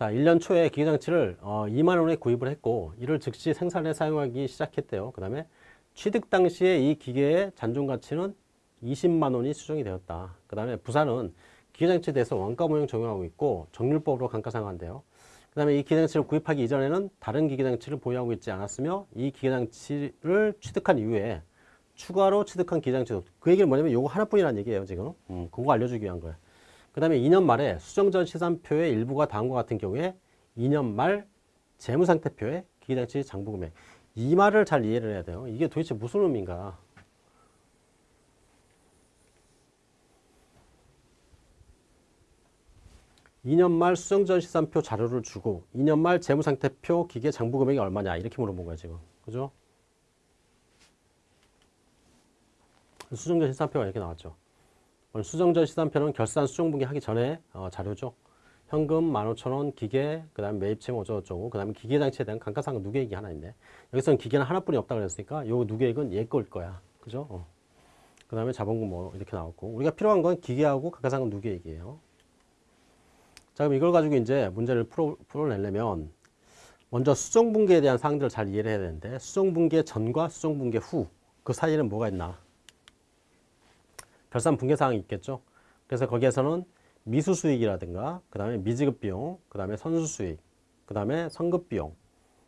자, 1년 초에 기계장치를 어, 2만 원에 구입을 했고 이를 즉시 생산에 사용하기 시작했대요. 그 다음에 취득 당시에 이 기계의 잔존 가치는 20만 원이 수정이 되었다. 그 다음에 부산은 기계장치에 대해서 원가 모형 적용하고 있고 정률법으로 감가상각한대요. 그 다음에 이 기계장치를 구입하기 이전에는 다른 기계장치를 보유하고 있지 않았으며 이 기계장치를 취득한 이후에 추가로 취득한 기계장치도 그 얘기는 뭐냐면 요거 하나뿐이라는 얘기예요 지금 음, 그거 알려주기 위한 거예요 그 다음에 2년 말에 수정 전 시산표의 일부가 다음과 같은 경우에 2년 말 재무상태표의 기계장치 장부금액. 이 말을 잘 이해를 해야 돼요. 이게 도대체 무슨 의미인가? 이년말 수정전 시산표 자료를 주고 2년 말 재무상태표 기계 장부금액이 얼마냐 이렇게 물어본 거야 지금 그죠? 수정전 시산표가 이렇게 나왔죠. 오늘 수정전 시산표는 결산 수정분기 하기 전에 어, 자료죠. 현금 15,000원 기계, 그 다음에 매입채무 어쩌고저쩌고, 그 다음에 기계장치에 대한 감가상각 누계액이 하나 있네. 여기서는 기계는 하나뿐이 없다 그랬으니까 요 누계액은 얘 거일 거야. 그죠? 어. 그 다음에 자본금 뭐 이렇게 나왔고 우리가 필요한 건 기계하고 감가상각 누계액이에요. 자 그럼 이걸 가지고 이제 문제를 풀어, 풀어내려면 먼저 수정분기에 대한 사항들을 잘 이해를 해야 되는데 수정분기 전과 수정분기 후 그 사이에는 뭐가 있나? 결산 분계 사항이 있겠죠. 그래서 거기에서는 미수 수익이라든가 그 다음에 미지급 비용, 그 다음에 선수 수익, 그 다음에 선급 비용,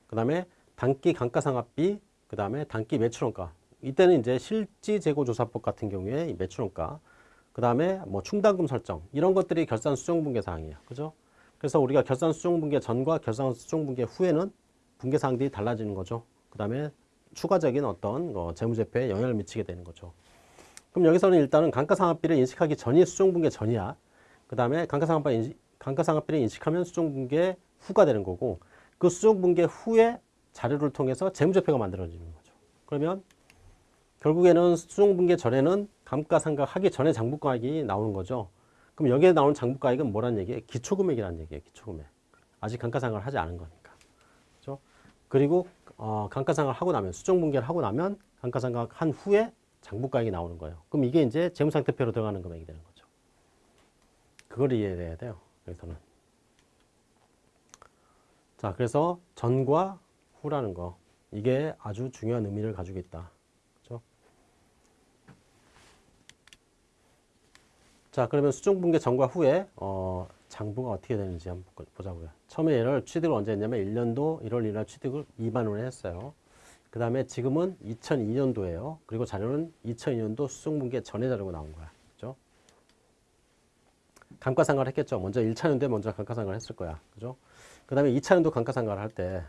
그 다음에 단기 감가상각비, 그 다음에 단기 매출원가. 이때는 이제 실지 재고 조사법 같은 경우에 이 매출원가, 그 다음에 뭐 충당금 설정 이런 것들이 결산 수정 분계 사항이에요. 그죠? 그래서 우리가 결산 수정 분계 전과 결산 수정 분계 후에는 분계 사항들이 달라지는 거죠. 그 다음에 추가적인 어떤 어, 재무제표에 영향을 미치게 되는 거죠. 그럼 여기서는 일단은 감가상각비를 인식하기 전이 수정분계 전이야. 그 다음에 감가상각비를 인식하면 수정분계 후가 되는 거고 그 수정분계 후에 자료를 통해서 재무제표가 만들어지는 거죠. 그러면 결국에는 수정분계 전에는 감가상각 하기 전에 장부가액이 나오는 거죠. 그럼 여기에 나오는 장부가액은 뭐란 얘기예요? 기초금액이라는 얘기예요. 기초금액. 아직 감가상각을 하지 않은 거니까. 그렇죠? 그리고 어, 감가상각을 하고 나면 수정분계를 하고 나면 감가상각 한 후에 장부가액이 나오는 거예요. 그럼 이게 이제 재무상태표로 들어가는 금액이 되는 거죠. 그걸 이해해야 돼요. 여기서는. 자, 그래서 전과 후라는 거. 이게 아주 중요한 의미를 가지고 있다. 그렇죠? 자, 그러면 수정분계 전과 후에 어, 장부가 어떻게 되는지 한번 보자고요. 처음에 얘를 취득을 언제 했냐면 1년도 1월 1일 취득을 2만 원에 했어요. 그 다음에 지금은 2002년도예요. 그리고 자료는 2002년도 수정분계 전에 자료가 나온 거야. 그죠? 감가상각을 했겠죠. 먼저 1차년도에 먼저 감가상각을 했을 거야. 그죠? 그 다음에 2차년도 감가상각을 할 때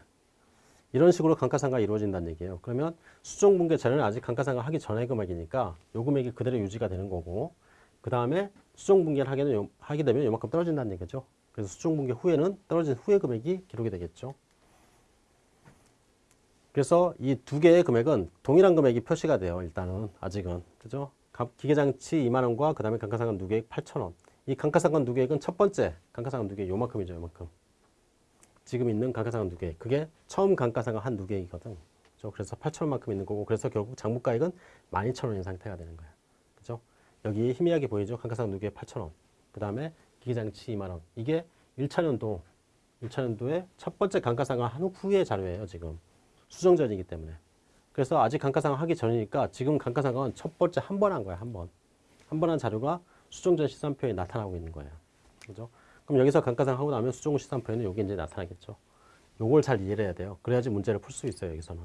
이런 식으로 감가상각이 이루어진다는 얘기예요. 그러면 수정분계 전에는 아직 감가상각 하기 전의 금액이니까 요 금액이 그대로 유지가 되는 거고 그 다음에 수정분계를 하게, 되면 요만큼 떨어진다는 얘기죠. 그래서 수정분계 후에는 떨어진 후의 금액이 기록이 되겠죠. 그래서 이 두 개의 금액은 동일한 금액이 표시가 돼요. 일단은 아직은 그죠? 기계장치 2만 원과 그 다음에 감가상각 누계액 8천 원. 이 감가상각 누계액은 첫 번째 감가상각 누계액 요만큼이죠, 요만큼. 지금 있는 감가상각 누계액 그게 처음 감가상각 한 누계액이거든. 그죠? 그래서 8천 원만큼 있는 거고 그래서 결국 장부가액은 12,000원인 상태가 되는 거예요. 그죠? 여기 희미하게 보이죠? 감가상각 누계액 8천 원. 그 다음에 기계장치 2만 원. 이게 1차 년도 1차 년도에 첫 번째 감가상각 한 후의 자료예요, 지금. 수정전이기 때문에. 그래서 아직 감가상각 하기 전이니까 지금 감가상각은 첫 번째 한 번 한 거야, 한 번. 한 번 한 자료가 수정전 시산표에 나타나고 있는 거예요. 그죠? 그럼 여기서 감가상각 하고 나면 수정 시산표에는 여기 이제 나타나겠죠. 요걸 잘 이해를 해야 돼요. 그래야지 문제를 풀 수 있어요, 여기서는.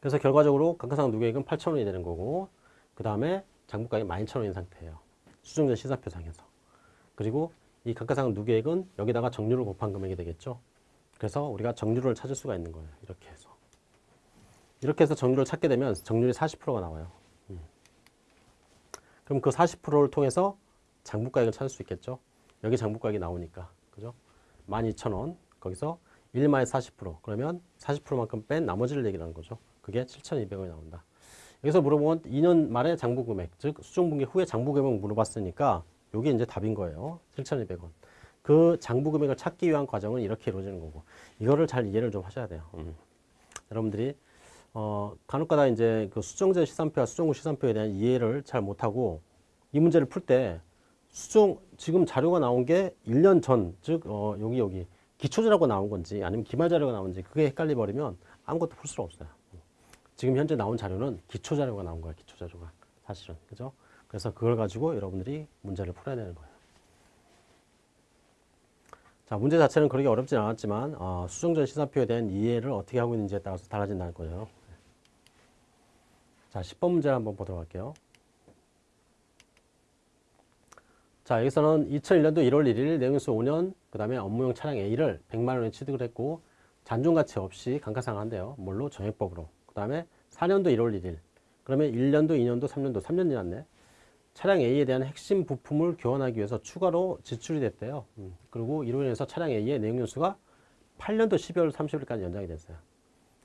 그래서 결과적으로 감가상각 누계액은 8,000원이 되는 거고, 그 다음에 장부가액이 12,000원인 상태예요. 수정전 시사표 상에서. 그리고 이 감가상각 누계액은 여기다가 정률을 곱한 금액이 되겠죠. 그래서 우리가 정률을 찾을 수가 있는 거예요. 이렇게 해서. 이렇게 해서 정률을 찾게 되면 정률이 40%가 나와요. 음. 그럼 그 40%를 통해서 장부가액을 찾을 수 있겠죠. 여기 장부가액이 나오니까. 그죠? 12,000원. 거기서 1마의40% 그러면 40%만큼 뺀 나머지를 얘기하는 거죠. 그게 7,200원이 나온다. 여기서 물어보면 2년 말에 장부금액, 즉 수정분기 후에 장부금액 물어봤으니까 이게 이제 답인 거예요. 7,200원. 그 장부 금액을 찾기 위한 과정은 이렇게 이루어지는 거고 이거를 잘 이해를 좀 하셔야 돼요. 음. 여러분들이 어, 간혹가다 이제 그 수정제 시산표와 수정후 시산표에 대한 이해를 잘 못하고 이 문제를 풀 때 수정 지금 자료가 나온 게 1년 전, 즉 어, 여기 여기 기초자료가 나온 건지 아니면 기말 자료가 나온지 그게 헷갈려 버리면 아무것도 풀 수가 없어요. 지금 현재 나온 자료는 기초 자료가 나온 거야, 기초 자료가 사실은 그죠? 그래서 그걸 가지고 여러분들이 문제를 풀어야 되는 거예요. 자, 문제 자체는 그렇게 어렵진 않았지만 어, 수정전 시사표에 대한 이해를 어떻게 하고 있는지에 따라서 달라진다는 거예요. 자, 10번 문제 한번 보도록 할게요. 자, 여기서는 2001년도 1월 1일 내용수 5년, 그 다음에 업무용 차량 A를 100만 원에 취득을 했고 잔존가치 없이 감가상각한대요. 뭘로? 정액법으로. 그 다음에 4년도 1월 1일. 그러면 1년도, 2년도, 3년도, 3년 지났네. 차량 A에 대한 핵심 부품을 교환하기 위해서 추가로 지출이 됐대요. 음, 그리고 이로 인해서 차량 A의 내용연수가 8년도 12월 30일까지 연장이 됐어요.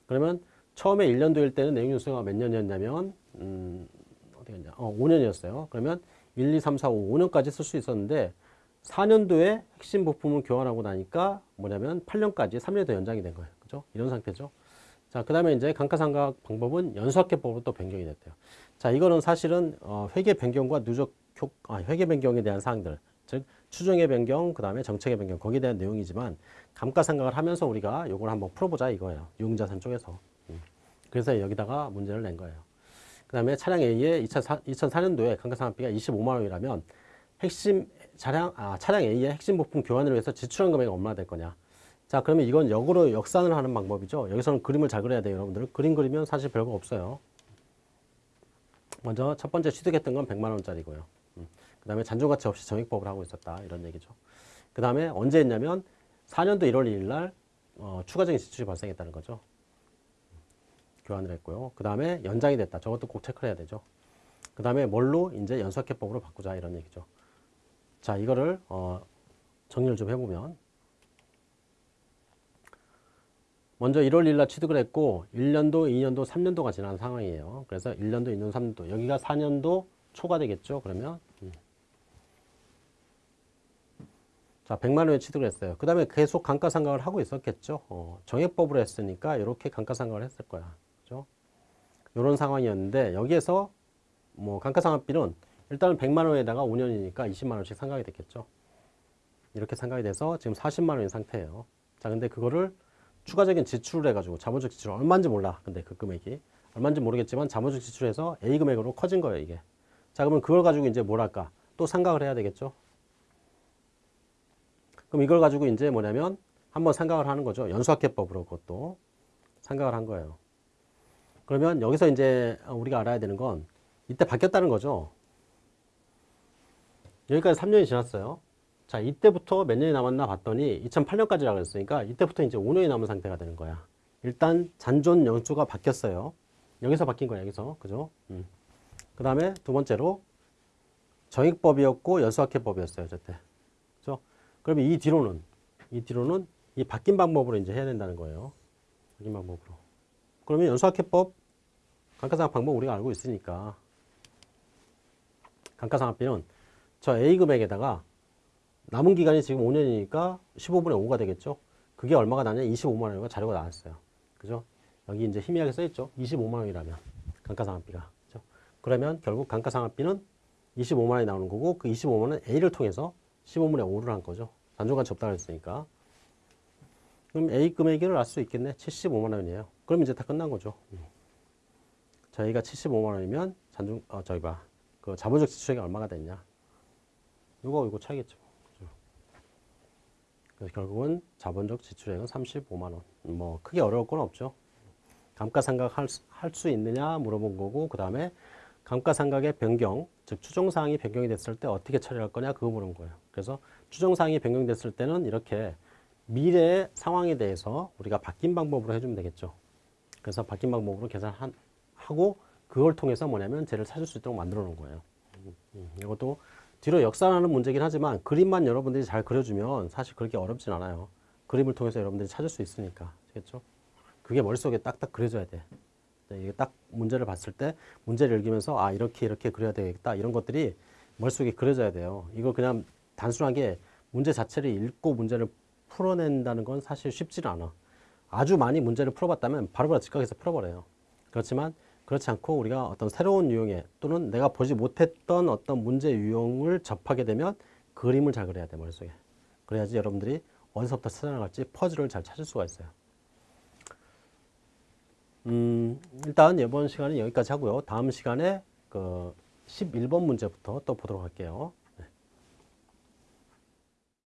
그러면 처음에 1년도일 때는 내용연수가 몇 년이었냐면 음, 어디 갔냐? 어, 5년이었어요. 그러면 1, 2, 3, 4, 5, 5년까지 쓸 수 있었는데 4년도에 핵심 부품을 교환하고 나니까 뭐냐면 8년까지 3년 더 연장이 된 거예요. 그죠? 이런 상태죠. 자, 그 다음에 이제 감가상각 방법은 연수학계법으로 또 변경이 됐대요. 자, 이거는 사실은 어, 회계 변경과 누적 효, 아, 회계 변경에 대한 사항들, 즉 추정의 변경, 그 다음에 정책의 변경, 거기에 대한 내용이지만 감가상각을 하면서 우리가 이걸 한번 풀어보자 이거예요. 유흥자산 쪽에서. 음. 그래서 여기다가 문제를 낸 거예요. 그 다음에 차량 A의 2004, 2004년도에 감가상각비가 25만 원이라면 핵심 차량, 아, 차량 A의 핵심 부품 교환을 위해서 지출한 금액이 얼마나 될 거냐. 자, 그러면 이건 역으로 역산을 하는 방법이죠. 여기서는 그림을 잘 그려야 돼요, 여러분들. 그림 그리면 사실 별거 없어요. 먼저 첫 번째 취득했던 건 100만 원짜리고요. 음. 그 다음에 잔존가치 없이 정액법을 하고 있었다. 이런 얘기죠. 그 다음에 언제 했냐면 4년도 1월 2일 날 어, 추가적인 지출이 발생했다는 거죠. 교환을 했고요. 그 다음에 연장이 됐다. 저것도 꼭 체크를 해야 되죠. 그 다음에 뭘로 이제 연수학계법으로 바꾸자 이런 얘기죠. 자, 이거를 어, 정리를 좀 해보면 먼저 1월 1일 날 취득을 했고 1년도, 2년도, 3년도가 지난 상황이에요. 그래서 1년도, 2년도, 3년도 여기가 4년도 초가 되겠죠. 그러면 음. 자 100만 원에 취득을 했어요. 그 다음에 계속 감가상각을 하고 있었겠죠. 어, 정액법으로 했으니까 이렇게 감가상각을 했을 거야. 그죠? 이런 상황이었는데 여기에서 뭐 감가상각비는 일단은 100만 원에다가 5년이니까 20만 원씩 상각이 됐겠죠. 이렇게 상각이 돼서 지금 40만 원인 상태예요. 자 근데 그거를 추가적인 지출을 해가지고 자본적 지출 얼마인지 몰라. 근데 그 금액이 얼마인지 모르겠지만 자본적 지출해서 A 금액으로 커진 거예요 이게. 자 그러면 그걸 가지고 이제 뭘 할까? 또 상각을 해야 되겠죠. 그럼 이걸 가지고 이제 뭐냐면 한번 상각을 하는 거죠. 연수학계법으로 그것도 상각을 한 거예요. 그러면 여기서 이제 우리가 알아야 되는 건 이때 바뀌었다는 거죠. 여기까지 3년이 지났어요. 자, 이때부터 몇 년이 남았나 봤더니 2008년까지라고 했으니까 이때부터 이제 5년이 남은 상태가 되는 거야. 일단 잔존 연수가 바뀌었어요. 여기서 바뀐 거야, 여기서. 그죠? 음. 그 다음에 두 번째로 정액법이었고 연수학회법이었어요, 저때. 그죠? 그러면 이 뒤로는, 이 뒤로는 이 바뀐 방법으로 이제 해야 된다는 거예요. 바뀐 방법으로. 그러면 연수학회법, 감가상각 방법 우리가 알고 있으니까 감가상각비는 저 A 금액에다가 남은 기간이 지금 5년이니까 15분의 5가 되겠죠. 그게 얼마가 나냐? 25만 원이가 자료가 나왔어요. 그죠? 여기 이제 희미하게 써있죠. 25만 원이라면 감가상각비가. 그죠? 그러면 결국 감가상각비는 25만 원이 나오는 거고 그 25만 원은 A를 통해서 15분의 5를 한 거죠. 단종가치 없다고 했으니까. 그럼 A 금액을 알 수 있겠네. 75만 원이에요. 그럼 이제 다 끝난 거죠. 음. 저희가 75만 원이면 잔중 어 저기 봐. 그 자본적 지출액이 얼마가 됐냐? 이거 이거 차이겠죠. 그래서 결국은 자본적 지출액은 35만 원. 뭐 크게 어려울 건 없죠. 감가상각 할수 있느냐 물어본 거고 그 다음에 감가상각의 변경, 즉 추정사항이 변경이 됐을 때 어떻게 처리할 거냐 그거 물은 거예요. 그래서 추정사항이 변경됐을 때는 이렇게 미래의 상황에 대해서 우리가 바뀐 방법으로 해주면 되겠죠. 그래서 바뀐 방법으로 계산하고 그걸 통해서 뭐냐면 쟤를 찾을 수 있도록 만들어 놓은 거예요. 음, 음, 이것도 뒤로 역산하는 문제긴 하지만 그림만 여러분들이 잘 그려주면 사실 그렇게 어렵진 않아요. 그림을 통해서 여러분들이 찾을 수 있으니까. 아시겠죠? 그게 머릿속에 딱딱 그려져야 돼. 네, 이게 딱 문제를 봤을 때 문제를 읽으면서 아 이렇게 이렇게 그려야 되겠다 이런 것들이 머릿속에 그려져야 돼요. 이거 그냥 단순하게 문제 자체를 읽고 문제를 풀어낸다는 건 사실 쉽지는 않아. 아주 많이 문제를 풀어봤다면 바로바로 즉각에서 풀어버려요. 그렇지만 그렇지 않고 우리가 어떤 새로운 유형의 또는 내가 보지 못했던 어떤 문제 유형을 접하게 되면 그림을 잘 그려야 돼 머릿속에. 그래야지 여러분들이 어디서부터 찾아나갈지 퍼즐을 잘 찾을 수가 있어요. 음, 일단 이번 시간은 여기까지 하고요. 다음 시간에 그 11번 문제부터 또 보도록 할게요